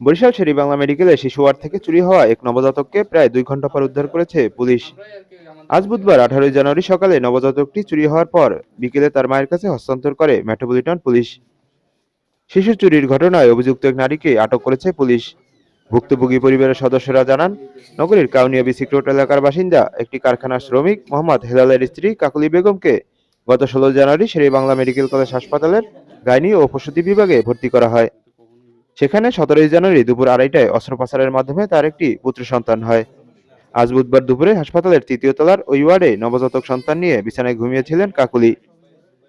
বরিশাল শেরি বাংলা মেডিকেলে শিশু ওয়ার্ড থেকে চুরি হওয়া এক নবজাতককে প্রায় দুই ঘণ্টা পর উদ্ধার করেছে পুলিশ। আজ বুধবার, আঠারোই জানুয়ারি সকালে নবজাতকটি চুরি হওয়ার পর বিকেলে তার মায়ের কাছে হস্তান্তর করে মেট্রোপলিটন পুলিশ। শিশু চুরির ঘটনায় অভিযুক্ত এক নারীকে আটক করেছে পুলিশ। ভুক্তভোগী পরিবারের সদস্যরা জানান, নগরীর কাউনিয়া বিসিক রোড এলাকার বাসিন্দা, একটি কারখানার শ্রমিক মোহাম্মদ হেলালের স্ত্রী কাকুলি বেগমকে গত ষোলো জানুয়ারি শেরে বাংলা মেডিকেল কলেজ হাসপাতালের গাইনি ও প্রসূতি বিভাগে ভর্তি করা হয়। সেখানে সতেরোই জানুয়ারি দুপুর আড়াইটায় অস্ত্রোপচারের মাধ্যমে তার একটি পুত্র সন্তান হয়। আজ বুধবার দুপুরে হাসপাতালের তৃতীয় তলার ওই ওয়ার্ডে নবজাতক সন্তান নিয়ে বিছানায় ঘুমিয়েছিলেন কাকুলি।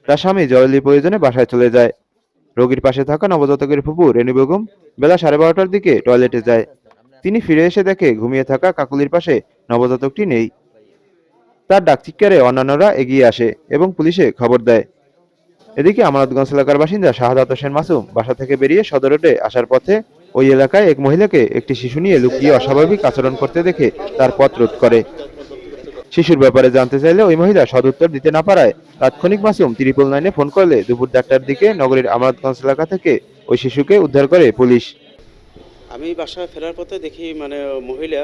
তার স্বামী জরুরি প্রয়োজনে বাসায় চলে যায়। রোগীর পাশে থাকা নবজাতকের ফুপু রেণু বেগম বেলা সাড়ে বারোটার দিকে টয়লেটে যায়। তিনি ফিরে এসে দেখে ঘুমিয়ে থাকা কাকুলির পাশে নবজাতকটি নেই। তার ডাকচিৎকারে অন্যান্যরা এগিয়ে আসে এবং পুলিশে খবর দেয়। এদিকে আমানতগঞ্জ এলাকার বাসিন্দা শাহাদাত হোসেন মাসুম বাসা থেকে বেরিয়ে সদর রোডে আসার পথে ওই এলাকায় এক মহিলাকে একটি শিশু নিয়ে লুকিয়ে অস্বাভাবিক আচরণ করতে দেখে তার পথ রোধ করে। শিশুর ব্যাপারে জানতে চাইলে ওই মহিলা সদুত্তর দিতে না পারায় তাৎক্ষণিক মাসুম ত্রিপল নাইনে ফোন করলে দুপুর চারটার দিকে নগরীর আমানতগঞ্জ এলাকা থেকে ওই শিশুকে উদ্ধার করে পুলিশ। আমি বাসায় ফেরার পথে দেখি মানে মহিলা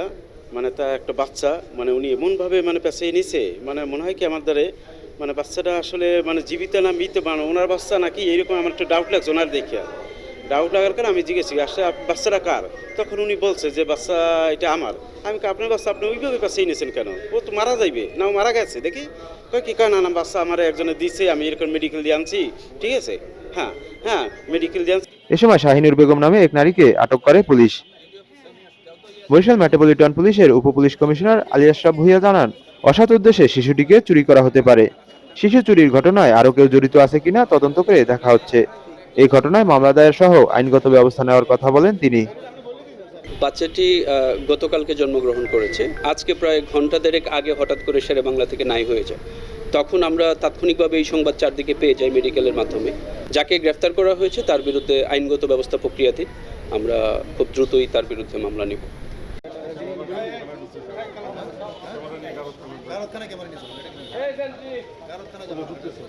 মানে তা একটা বাচ্চা মানে উনি এমনভাবে মানে পেঁচিয়ে নিছে মানে মনে হয় কি আমার দ্বারে মানে বাচ্চাটা আসলে মানে জীবিত না মৃত মানে ওনার বাচ্চা নাকি এইরকম আমার একটা ডাউট লাগছে ওনার দেখিয়া ডাউট লাগার কারণে আমি জিজ্ঞেস আসলে আপ- বাচ্চাটা কার? তখন উনি বলছে যে, বাচ্চা, এটা আমার। আমি আপনার বাচ্চা আপনি ওইভাবে পেঁচিয়ে নিয়েছেন কেন? ও তো মারা যাইবে, না ও মারা গেছে, দেখি। কি কয় না বাচ্চা আমার একজনে দিছে, আমি এরকম মেডিকেল দিয়ে আনছি। ঠিক আছে? হ্যাঁ হ্যাঁ মেডিকেল দিয়ে এ সময় শাহিনুর বেগম নামে এক নারীকে আটক করে পুলিশ। বরিশাল মেট্রোপলিটন পুলিশের উপ পুলিশ কমিশনার আলী আশরাফ ভুইয়া জানান অসৎ উদ্দেশ্যে শিশুটিকে চুরি করা হতে পারে। শিশু চুরির ঘটনায় আরও কেউ জড়িত আছে কিনা তদন্ত করে দেখা হচ্ছে। এই ঘটনায় মামলা দায়ের সহ আইনগত ব্যবস্থা নেওয়ার কথা বলেন তিনি। বাচ্চাটি গতকালকে জন্মগ্রহণ করেছে। আজকে প্রায় ঘণ্টা দেড়েক আগে হঠাৎ করে সেরে বাংলা থেকে নাই হয়ে যায়। তখন আমরা তাৎক্ষণিকভাবে এই সংবাদ চারদিকে পেয়ে যাই মেডিকেলের মাধ্যমে। যাকে গ্রেফতার করা হয়েছে তার বিরুদ্ধে আইনগত ব্যবস্থা প্রক্রিয়াতে আমরা খুব দ্রুতই তার বিরুদ্ধে মামলা নেব। গারদখানা ক্যামেরা নিয়ে গারদখানা যাব ঢুকতেছে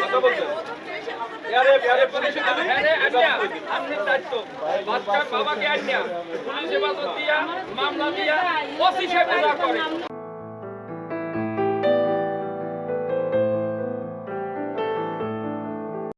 কথা বলছেন বাচ্চার বাবাকে আনিয়া। পুলিশে হেফাজত দিয়া মামলা দিয়া যা করে